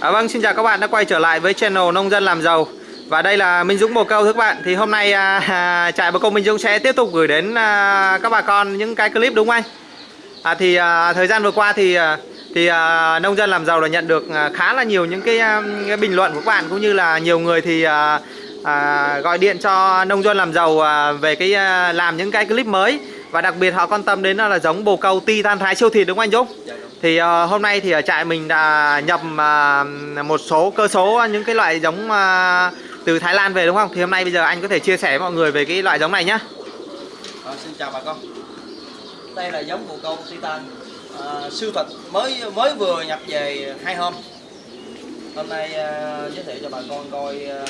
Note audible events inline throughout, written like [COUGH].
À, vâng, xin chào các bạn đã quay trở lại với channel Nông dân làm giàu Và đây là Minh Dũng Bồ Câu thưa các bạn Thì hôm nay à, [LAUGHS] à trại Bồ Câu Minh Dũng sẽ tiếp tục gửi đến à, các bà con những cái clip đúng không anh? À, thì à, thời gian vừa qua thì à, thì à, Nông dân làm giàu đã nhận được à, khá là nhiều những cái, à, cái bình luận của các bạn Cũng như là nhiều người thì à, à, gọi điện cho Nông dân làm giàu à, về cái à, làm những cái clip mới Và đặc biệt họ quan tâm đến là giống Bồ Câu Titan Thái siêu thịt đúng không anh Dũng? Dạ đúng. Thì uh, hôm nay thì ở trại mình đã nhập uh, một số cơ số ờ, những cái loại giống uh, từ Thái Lan về đúng không? Thì hôm nay bây giờ anh có thể chia sẻ với mọi người về cái loại giống này nhá. À, xin chào bà con đây là giống bồ câu titan uh, siêu thịt mới mới vừa nhập về hai hôm hôm nay uh, giới thiệu cho bà con coi uh,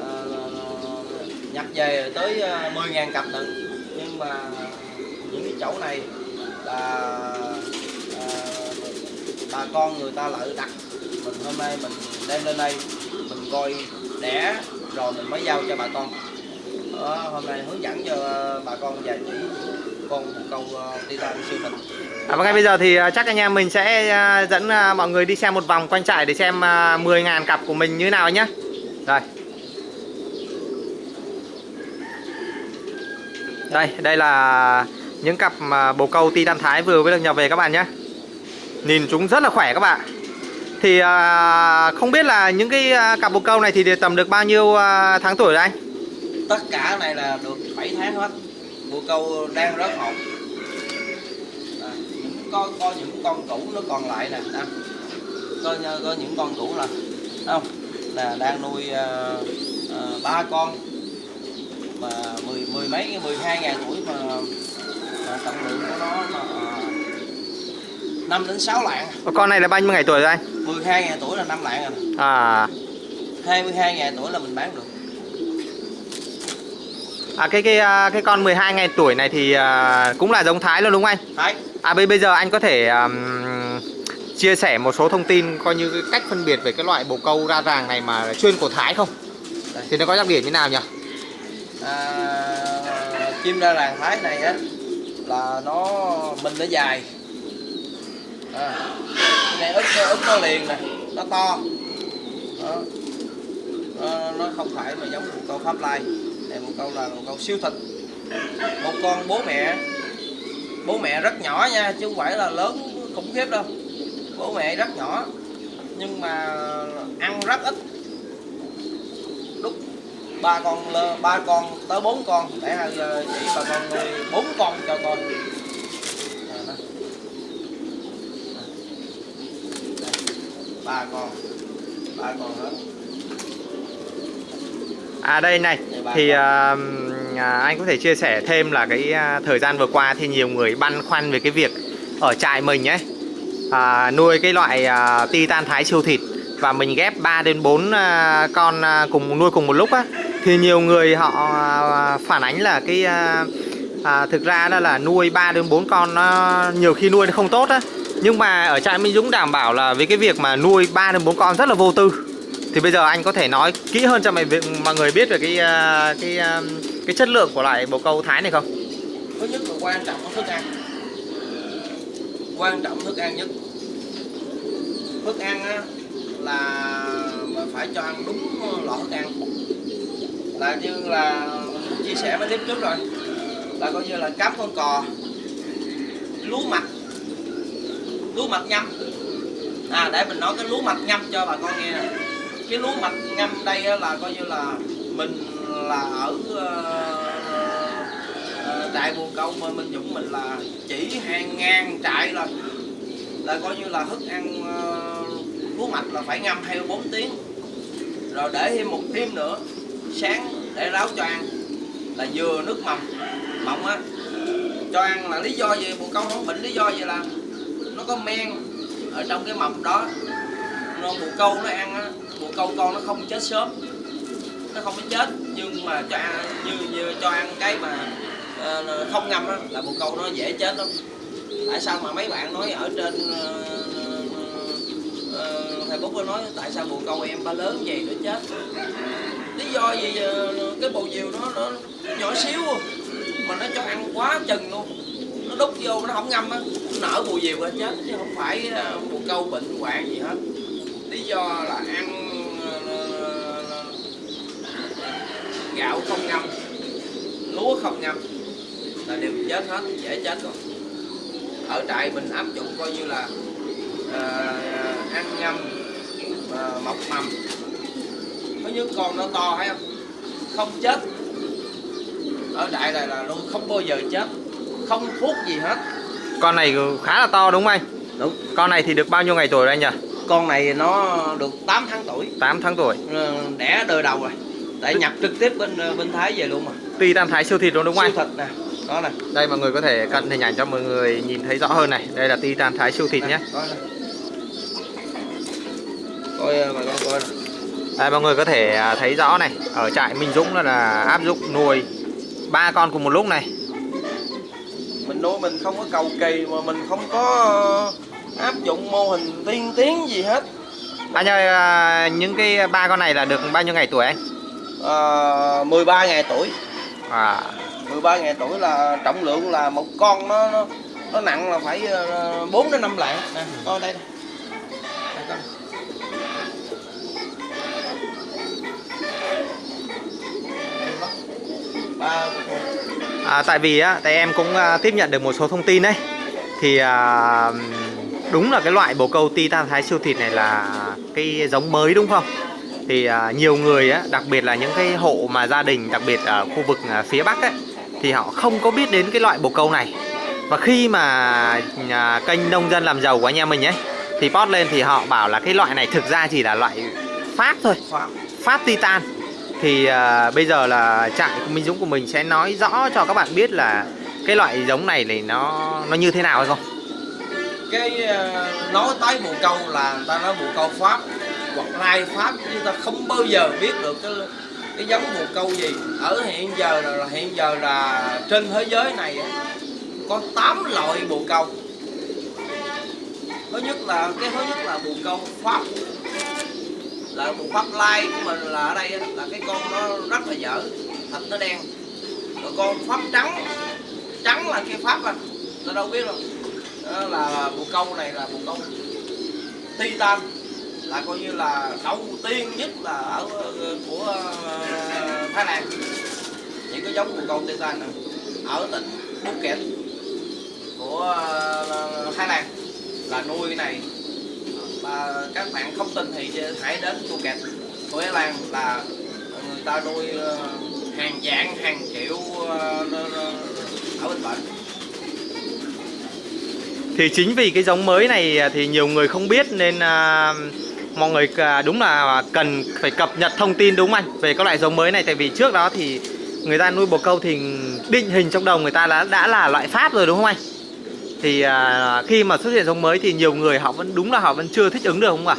uh, nhập về tới uh, 10.000 cặp nữa. nhưng mà những cái chậu này là bà con người ta lại đặt mình hôm nay mình đem lên đây mình coi đẻ rồi mình mới giao cho bà con đó, hôm nay hướng dẫn cho ờ, bà con và chỉ con bồ câu ờ, đi ra siêu thịt À, và ngay bây giờ thì ờ, chắc anh em mình sẽ dẫn mọi người đi xem một vòng quanh trại để xem 10.000 cặp của mình như thế nào nhé. Rồi. Đây, đây là những cặp bồ câu Titan Thái vừa mới được nhập về các bạn nhé. Nhìn chúng rất là khỏe các bạn. Thì à, không biết là những cái à, cặp bồ câu này thì tầm được bao nhiêu à, tháng tuổi rồi anh? Tất cả này là được 7 tháng hết. Bồ câu đang rất hộp à, có, có những con cũ nó còn lại nè à, có, có những con cũ là không? Là đang nuôi ba à, à, con. Mà mười mười mấy mười hai ngàn tuổi mà, mà trọng lượng của nó mà 5 đến 6 lạng Con này là bao nhiêu ngày tuổi rồi anh? 12 ngày tuổi là 5 lạng rồi À 22 ngày tuổi là mình bán được À cái cái à, cái con 12 ngày tuổi này thì à, cũng là giống Thái luôn đúng không anh? Thái. À bây bây giờ anh có thể um, chia sẻ một số thông tin coi như cái cách phân biệt về cái loại bồ câu ra ràng này mà chuyên của Thái không? Đây. Thì nó có đặc điểm như nào nhỉ? À, chim ra ràng Thái này á là nó mình nó dài à, này ức ức nó liền nè. Nó to. Đó. Nó, nó không phải mà giống một câu pháp lai. Này một câu là một câu siêu thịt một con bố mẹ. Bố mẹ rất nhỏ nha chứ không phải là lớn khủng khiếp đâu. Bố mẹ rất nhỏ nhưng mà ăn rất ít. Lúc ba con ba con tới bốn con. Để hai ờ, chỉ bà con nuôi bốn con cho con À, đó. Đây, ba con. Ba con hết. À đây này thì à, anh có thể chia sẻ thêm là cái à, thời gian vừa qua thì nhiều người băn khoăn về cái việc ở trại mình ấy à, nuôi cái loại à, Titan Thái siêu thịt và mình ghép 3 đến 4 à, con à, cùng nuôi cùng một lúc á thì nhiều người họ à, phản ánh là cái à, à, thực ra đó là nuôi 3 đến 4 con nó nhiều khi nuôi nó không tốt á nhưng mà ở trại Minh Dũng đảm bảo là với cái việc mà nuôi 3 đến 4 con rất là vô tư. Thì bây giờ anh có thể nói kỹ hơn cho mọi việc mọi người biết về cái à, cái à, cái chất lượng của loại bồ câu Thái này không? thứ nhất là quan trọng thức ăn. Quan trọng thức ăn nhất. Thức ăn á, là phải cho ăn đúng loại thức ăn. Là như là chia sẻ với clip trước rồi. Là coi như là cám con cò lúa mạch lúa mạch ngâm à để mình nói cái lúa mạch ngâm cho bà con nghe nè. Cái lúa mạch ngâm đây là coi như là mình là ở ờ, ờ, đại ờ, trại bồ câu mà mình dũng mình là chỉ hàng ngàn trại là là coi như là thức ăn ờ, lúa mạch là phải ngâm hai bốn tiếng. Rồi để thêm một thêm nữa sáng để ráo cho ăn là vừa nước mầm mọng á. Cho ăn là lý do gì? Bồ câu không? Bệnh lý do gì là có men ở trong cái mầm đó. Nó bồ câu nó ăn á bồ câu con nó không chết sớm. Nó không có chết nhưng mà cho ăn như, như cho ăn cái mà ờ, không ngâm á là bồ câu nó dễ chết lắm. Tại sao mà mấy bạn nói ở trên thầy Bố Facebook có nói tại sao bồ câu em ba lớn vậy nó chết? Lý do gì cái bồ diều nó, nó nhỏ xíu mà nó cho ăn quá chừng luôn đút vô nó không ngâm á nó nở mùi diều ra chết chứ không phải à, mùa câu bệnh hoạn gì hết. Lý do là ăn ờ, gạo không ngâm lúa không ngâm là đều chết hết dễ chết rồi. Ở trại mình áp dụng coi như là uh, ăn ngâm uh, mọc mầm. Có những con nó to hay không? Không chết. Ở trại này là luôn không bao giờ chết không thuốc gì hết. Con này khá là to đúng không anh? đúng. Con này thì được bao nhiêu ngày tuổi rồi anh nhỉ? con này nó được 8 tháng tuổi. 8 tháng tuổi. Ờ, đẻ đời đầu rồi. Tại nhập trực tiếp bên ờ, bên thái về luôn mà. Titan Thái siêu thịt luôn đúng không anh? siêu thịt nè đó nè. Đây mọi người có thể cận hình ảnh cho mọi người nhìn thấy rõ hơn này. Đây là Titan Thái siêu thịt nhé. Coi coi ờ, bà con coi nè. Đây mọi người có thể à, thấy rõ này. Ở trại Minh Dũng là, là áp dụng nuôi ba con cùng một lúc này mình nuôi mình không có cầu kỳ mà mình không có ờ, áp dụng mô hình tiên tiến gì hết. Anh ơi à, những cái ba con này là được bao nhiêu ngày tuổi anh? à, 13 ngày tuổi. À, 13 ngày tuổi là trọng lượng là một con nó nó, nó nặng là phải ờ, 4 đến 5 lạng. Nè coi đây Đây, coi. ba à, tại vì á, tại em cũng à, tiếp nhận được một số thông tin đấy. Thì à, đúng là cái loại bồ câu Titan Thái siêu thịt này là cái giống mới đúng không? Thì à, nhiều người á, đặc biệt là những cái hộ mà gia đình đặc biệt ở khu vực à, phía Bắc ấy Thì họ không có biết đến cái loại bồ câu này. Và khi mà à, kênh nông dân làm giàu của anh em mình ấy Thì post lên thì họ bảo là cái loại này thực ra chỉ là loại Pháp thôi. Pháp Titan thì à, bây giờ là trại Minh Dũng của mình sẽ nói rõ cho các bạn biết là cái loại giống này thì nó nó như thế nào hay không? cái à, nói tới bồ câu là người ta nói bồ câu pháp hoặc lai pháp chúng ta không bao giờ biết được cái cái giống bồ câu gì ở hiện giờ là hiện giờ là trên thế giới này có 8 loại bồ câu thứ nhất là cái thứ nhất là bồ câu pháp là một pháp lai của mình là ở đây là cái con nó rất là dở, thịt nó đen. Rồi con pháp trắng trắng là cái pháp à tôi đâu biết đâu. Đó là bồ câu này là bồ câu titan, là coi như là đầu tiên nhất là ở ờ, của ờ, Thái Lan. Những cái giống bồ câu titan này ở tỉnh Phuket của ờ, Thái Lan. Là nuôi cái này à, các bạn không tin thì hãy đến Phuket của Thái Lan là người ta nuôi ờ, hàng dạng hàng triệu ờ, ở bên bệnh Thì chính vì cái giống mới này thì nhiều người không biết nên à, mọi người à, đúng là cần phải cập nhật thông tin đúng không anh về các loại giống mới này tại vì trước đó thì người ta nuôi bồ câu thì định hình trong đầu người ta đã đã là loại Pháp rồi đúng không anh? Thì à, khi mà xuất hiện giống mới thì nhiều người họ vẫn đúng là họ vẫn chưa thích ứng được không ạ?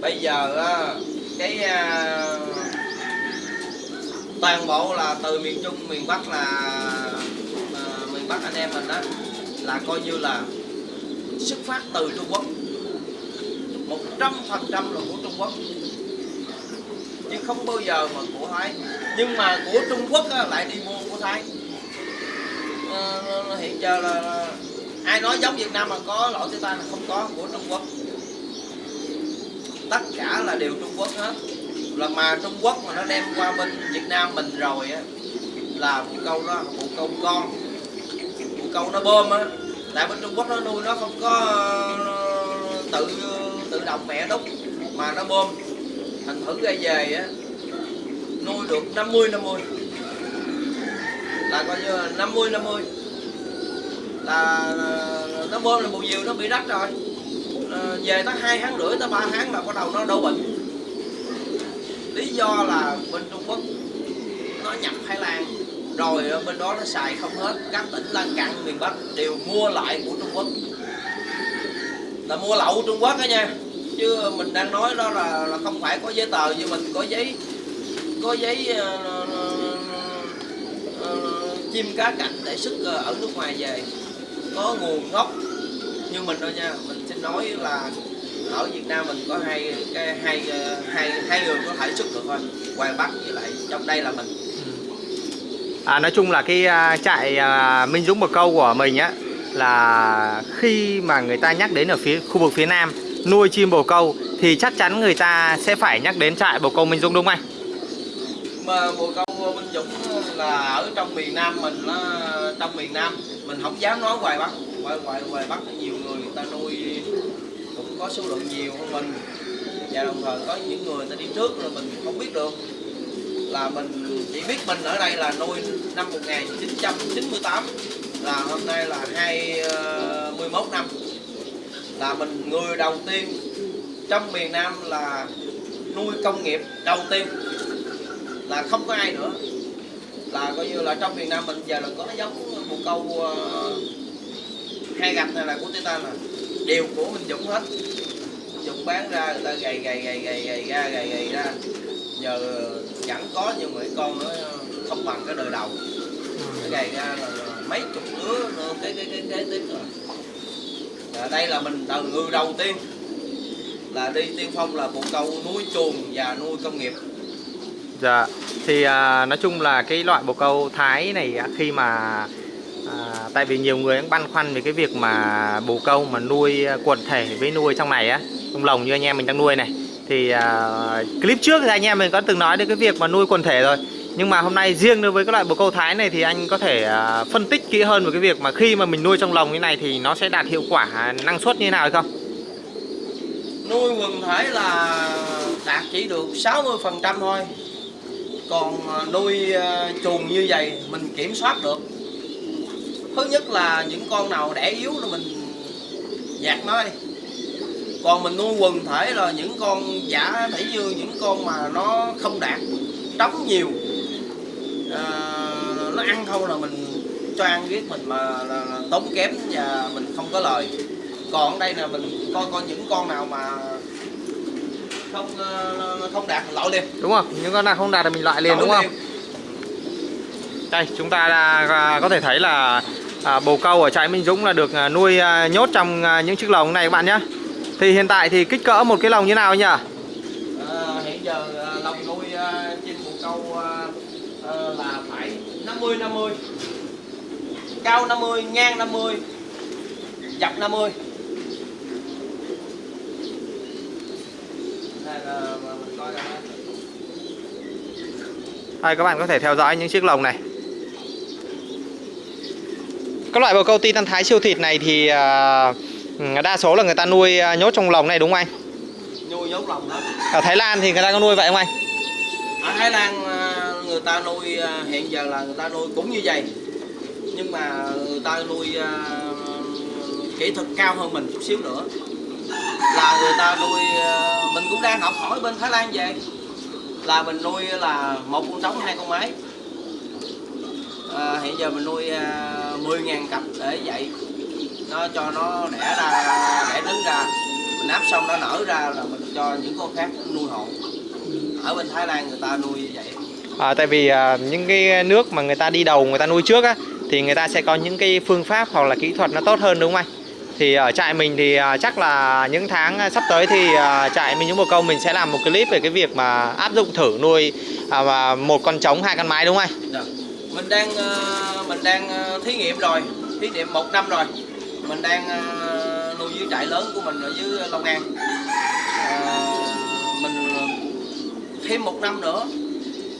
bây giờ à, cái à, toàn bộ là từ miền trung miền bắc là à, miền bắc anh em mình đó là coi như là xuất phát từ trung quốc. Một trăm phần trăm là của trung quốc. Chứ không bao giờ mà của thái. Nhưng mà của trung quốc á, lại đi mua của thái. À, hiện giờ là ai nói giống việt nam mà có lỗi tiêu tan là không có, của trung quốc. Tất cả là đều Trung Quốc hết. Là mà Trung Quốc mà nó đem qua bên Việt Nam mình rồi á, là một câu đó, một câu con một câu nó bơm á. Tại bên Trung Quốc nó nuôi nó không có ờ, tự tự động mẹ đúc, mà nó bơm. Thành thử ra về á, nuôi được 50 50 là coi như là 50 50 là nó bơm là bù nhiều nó bị rách rồi. Ờ, về tới hai tháng rưỡi tới ba tháng là bắt đầu nó đổ bệnh. Lý do là bên Trung Quốc nó nhập Thái Lan rồi bên đó nó xài không hết. Các tỉnh lân cận miền Bắc đều mua lại của Trung Quốc. Là mua lậu Trung Quốc đó nha. Chứ mình đang nói đó là, là không phải có giấy tờ như mình có giấy có giấy uh, uh, uh, chim cá cảnh để xuất ờ, ở nước ngoài về có nguồn gốc như mình thôi nha mình xin nói là ở Việt Nam mình có hai cái hai hai hai người có thể xuất được thôi Hoàng Bắc với lại trong đây là mình À, nói chung là cái à, trại à, Minh Dũng Bồ Câu của mình á là khi mà người ta nhắc đến ở phía khu vực phía Nam nuôi chim bồ câu thì chắc chắn người ta sẽ phải nhắc đến trại bồ câu Minh Dũng đúng không anh? mà bồ câu Minh Dũng là ở trong miền Nam mình nó trong miền Nam, mình không dám nói ngoài Bắc. Ngoài ngoài ngoài Bắc nhiều người người ta nuôi cũng có số lượng nhiều hơn mình. Và đồng thời có những người ta đi trước là mình không biết được. Là mình chỉ biết mình ở đây là nuôi năm 1998 là hôm nay là 21 ờ, năm. Là mình người đầu tiên trong miền Nam là nuôi công nghiệp đầu tiên. Là không có ai nữa là coi như là trong miền Nam mình giờ là có giống một câu ờ, uh, hai gạch này là của Titan nè đều của Minh Dũng hết. Dũng bán ra người ta gầy gầy gầy gầy gầy ra gầy gầy ra. Giờ chẳng có nhưng mà con nó không bằng cái đời đầu. Nó gầy ra là mấy chục đứa nữa cái cái cái cái tiếp rồi. À, đây là mình là người đầu tiên là đi tiên phong là bồ câu nuôi chuồng và nuôi công nghiệp. Dạ, thì à, nói chung là cái loại bồ câu Thái này à, khi mà à, tại vì nhiều người cũng băn khoăn về cái việc mà bồ câu mà nuôi quần thể với nuôi trong này á, trong lồng như anh em mình đang nuôi này. Thì à, clip trước thì anh em mình có từng nói đến cái việc mà nuôi quần thể rồi. Nhưng mà hôm nay riêng đối với cái loại bồ câu Thái này thì anh có thể à, phân tích kỹ hơn về cái việc mà khi mà mình nuôi trong lồng như này thì nó sẽ đạt hiệu quả à, năng suất như thế nào hay không? nuôi quần thể là đạt chỉ được 60% thôi còn à, nuôi à, chuồng như vậy mình kiểm soát được. Thứ nhất là những con nào đẻ yếu là mình dạt nó đi. Còn mình nuôi quần thể là những con giả thể như những con mà nó không đạt trống nhiều à, nó ăn không là mình cho ăn biết mình mà là, là tốn kém và mình không có lời. Còn ở đây là mình coi coi những con nào mà không ờ, không đạt loại liền Đúng không? Những con nào không đạt thì mình loại liền đúng không? Đây chúng ta đã, à, có thể thấy là à, bồ câu ở trại Minh Dũng là được à, nuôi à, nhốt trong à, những chiếc lồng này các bạn nhé Thì hiện tại thì kích cỡ một cái lồng như nào nhỉ? À, hiện giờ à, lồng nuôi chim bồ câu à, là phải 50 50 cao 50 ngang 50 dọc 50 đây các bạn có thể theo dõi những chiếc lồng này Các loại bồ câu Titan Thái siêu thịt này thì à, ừ, đa số là người ta nuôi à, nhốt trong lồng này đúng không anh? nuôi nhốt lồng đó Ở Thái Lan thì người ta có nuôi vậy không anh? ở Thái Lan à, người ta nuôi hiện giờ là người ta nuôi cũng như vậy nhưng mà người ta nuôi kỹ thuật cao hơn mình chút xíu nữa là người ta nuôi mình cũng đang học hỏi bên Thái Lan về. Là mình nuôi là một con trống hai con mái à, hiện giờ mình nuôi à, 10.000 cặp để dạy. Nó cho nó đẻ ra đẻ trứng ra. Mình áp xong nó nở ra là mình cho những con khác nuôi hộ. Ở bên Thái Lan người ta nuôi như vậy. À, tại vì à, những cái nước mà người ta đi đầu người ta nuôi trước á thì người ta sẽ có những cái phương pháp hoặc là kỹ thuật nó tốt hơn đúng không anh? Thì ở trại mình thì ờ, chắc là những tháng ờ, sắp tới thì trại mình những bồ câu mình sẽ làm một clip về cái việc mà áp dụng thử nuôi à, và một con trống, hai con mái, đúng không anh? Dạ. mình đang mình đang thí nghiệm rồi, thí nghiệm một năm rồi mình đang nuôi dưới trại lớn của mình ở dưới Long An mình thêm một năm nữa,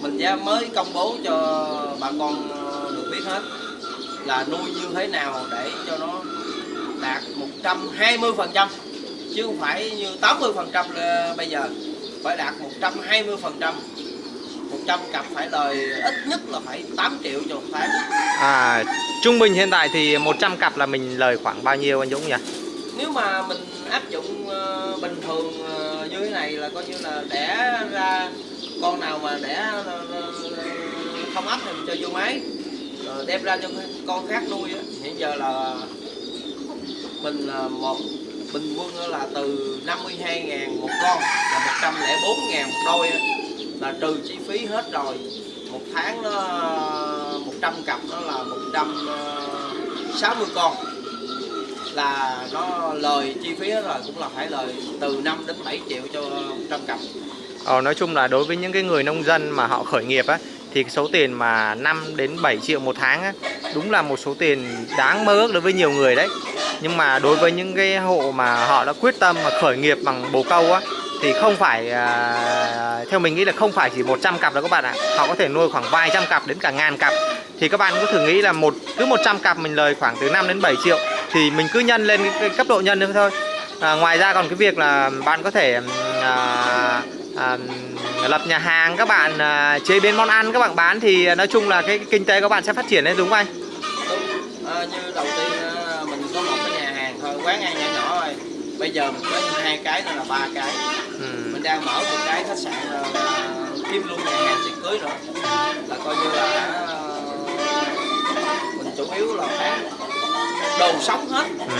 mình ra mới công bố cho bà con được biết hết là nuôi như thế nào để cho nó đạt 120 phần trăm chứ không phải như 80 phần trăm bây giờ phải đạt 120 phần trăm 100 cặp phải lời ít nhất là phải 8 triệu cho một tháng À, trung bình hiện tại thì 100 cặp là mình lời khoảng bao nhiêu anh Dũng nhỉ? nếu mà mình áp dụng ờ, bình thường ờ, như thế này là coi như là đẻ ra con nào mà đẻ ờ, ờ, không ấp thì mình cho vô máy rồi đem ra cho con khác nuôi á. hiện giờ là mình là một bình quân là từ 52 ngàn một con là 104 ngàn một đôi là trừ chi phí hết rồi. Một tháng nó 100 cặp nó là 160 à, con. Là nó lời chi phí hết rồi cũng là phải lời từ 5 đến 7 triệu cho 100 cặp. Ờ, nói chung là đối với những cái người nông dân mà họ khởi nghiệp á thì cái số tiền mà 5 đến 7 triệu một tháng á đúng là một số tiền đáng mơ ước đối với nhiều người đấy. Nhưng mà đối với những cái hộ mà họ đã quyết tâm mà khởi nghiệp bằng bồ câu á thì không phải à, theo mình nghĩ là không phải chỉ 100 cặp đâu các bạn ạ. Họ có thể nuôi khoảng vài trăm cặp đến cả ngàn cặp. Thì các bạn có thử nghĩ là một cứ 100 cặp mình lời khoảng từ 5 đến 7 triệu thì mình cứ nhân lên cái, cái cấp độ nhân nữa thôi. À, ngoài ra còn cái việc là bạn có thể à, à, lập nhà hàng các bạn à, chế biến món ăn các bạn bán thì nói chung là cái, cái kinh tế các bạn sẽ phát triển lên đúng không anh? Đúng à, như đầu tiên á, mình có một cái nhà hàng thôi quán ăn nhỏ nhỏ thôi bây giờ mình có hai cái nữa là ba cái. Ừ. mình đang mở một cái khách sạn kiếm luôn nhà hàng tiệc cưới nữa là coi như là ờ, mình chủ yếu là bán đồ sống hết. Ừ.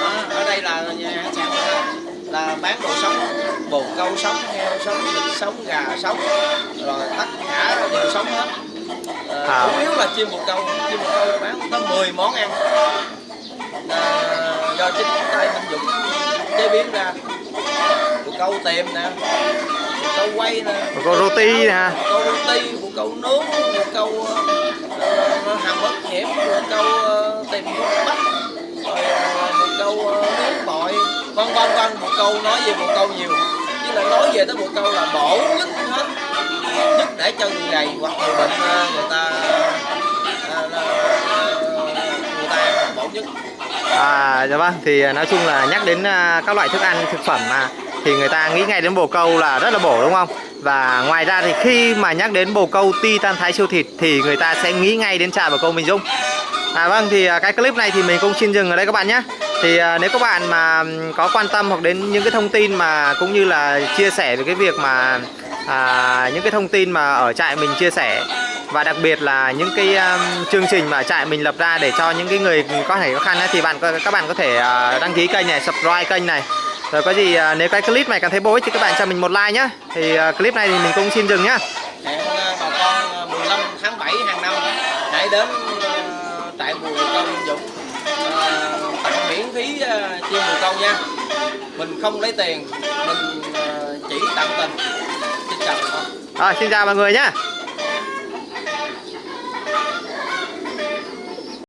Đó, ở đây là nhà hàng khách sạn là, là bán đồ sống bồ câu sống heo sống vịt sống gà sống rồi tất cả đều sống hết. Ờ, À. chủ yếu là chim bồ câu. Chim bồ câu bán tới 10 món ăn. Ờ, do chính tay Minh Dũng chế biến ra. Bồ câu tiềm nè bồ câu quay nè. Bồ câu roti nè. bồ câu roti bồ câu nướng bồ câu uh, hầm ớt nhiễm bồ câu uh, tiềm thuốc bắc rồi ờ, bồ câu ờ, nướng bội vân vân vân. Bồ câu nói về bồ câu nhiều. Chứ là nói về tới bồ câu là bổ nhất hết. Nhất để cho người gầy hoặc người bệnh ờ, người ta ờ, ờ, người ta bổ nhất À, dạ vâng, thì à, nói chung là nhắc đến à, các loại thức ăn, thực phẩm mà thì người ta nghĩ ngay đến bồ câu là rất là bổ đúng không? Và ngoài ra thì khi mà nhắc đến bồ câu ti tan thái siêu thịt thì người ta sẽ nghĩ ngay đến trà bồ câu Minh Dung. À vâng, thì à, cái clip này thì mình cũng xin dừng ở đây các bạn nhé. Thì nếu các bạn mà có quan tâm hoặc đến những cái thông tin mà cũng như là chia sẻ về cái việc mà à, những cái thông tin mà ở trại mình chia sẻ và đặc biệt là những cái um, chương trình mà trại mình lập ra để cho những cái người có thể khó khăn ấy, thì bạn các bạn có thể à, đăng ký kênh này, subscribe kênh này. Rồi có gì à, nếu cái clip này cảm thấy bổ ích thì các bạn cho mình một like nhé. Thì à, clip này thì mình cũng xin dừng nhá. hẹn bà con ờ, 15 tháng 7 hàng năm hãy đến trại bùi Minh Dũng tặng miễn phí chiên bùi câu nha mình không lấy tiền mình chỉ tặng tình xin chào con Rồi xin chào mọi người nhé.